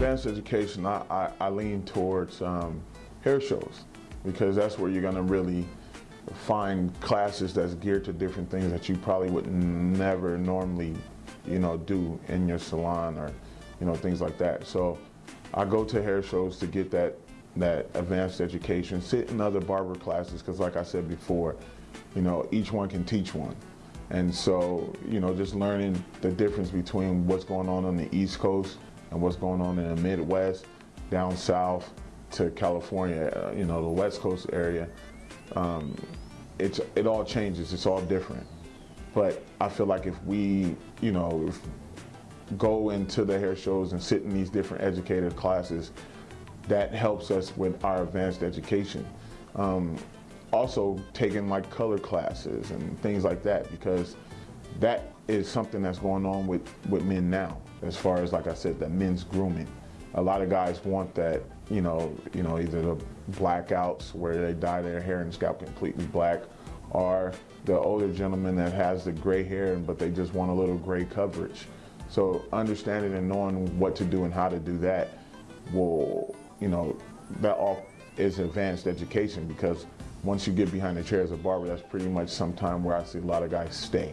advanced education, I, I, I lean towards um, hair shows because that's where you're gonna really find classes that's geared to different things that you probably would never normally, you know, do in your salon or, you know, things like that. So I go to hair shows to get that that advanced education, sit in other barber classes because like I said before, you know, each one can teach one. And so, you know, just learning the difference between what's going on on the East Coast and what's going on in the Midwest, down south to California, uh, you know, the West Coast area, um, it's, it all changes, it's all different. But I feel like if we, you know, go into the hair shows and sit in these different educated classes, that helps us with our advanced education. Um, also taking like color classes and things like that because that is something that's going on with, with men now as far as like I said the men's grooming. A lot of guys want that you know you know either the blackouts where they dye their hair and scalp completely black or the older gentleman that has the gray hair but they just want a little gray coverage. So understanding and knowing what to do and how to do that will you know that all is advanced education because once you get behind the chair as a barber, that's pretty much some time where I see a lot of guys stay.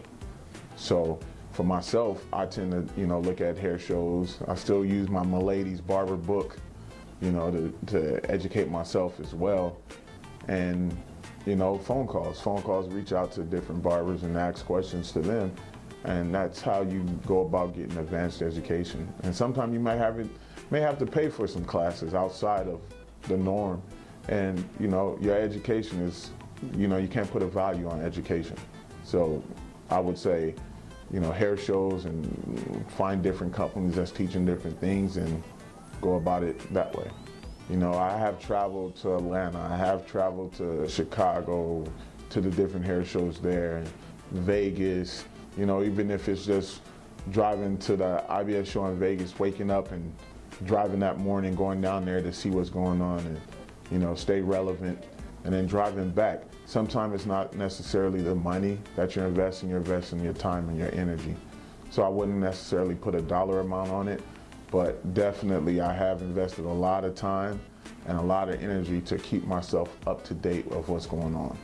So for myself, I tend to, you know, look at hair shows. I still use my Milady's barber book, you know, to, to educate myself as well. And, you know, phone calls. Phone calls reach out to different barbers and ask questions to them. And that's how you go about getting advanced education. And sometimes you might have it, may have to pay for some classes outside of the norm. And, you know, your education is, you know, you can't put a value on education. So I would say, you know, hair shows and find different companies that's teaching different things and go about it that way. You know, I have traveled to Atlanta, I have traveled to Chicago, to the different hair shows there, Vegas, you know, even if it's just driving to the IBS show in Vegas, waking up and driving that morning, going down there to see what's going on and, you know, stay relevant and then driving back. Sometimes it's not necessarily the money that you're investing, you're investing your time and your energy. So I wouldn't necessarily put a dollar amount on it, but definitely I have invested a lot of time and a lot of energy to keep myself up to date of what's going on.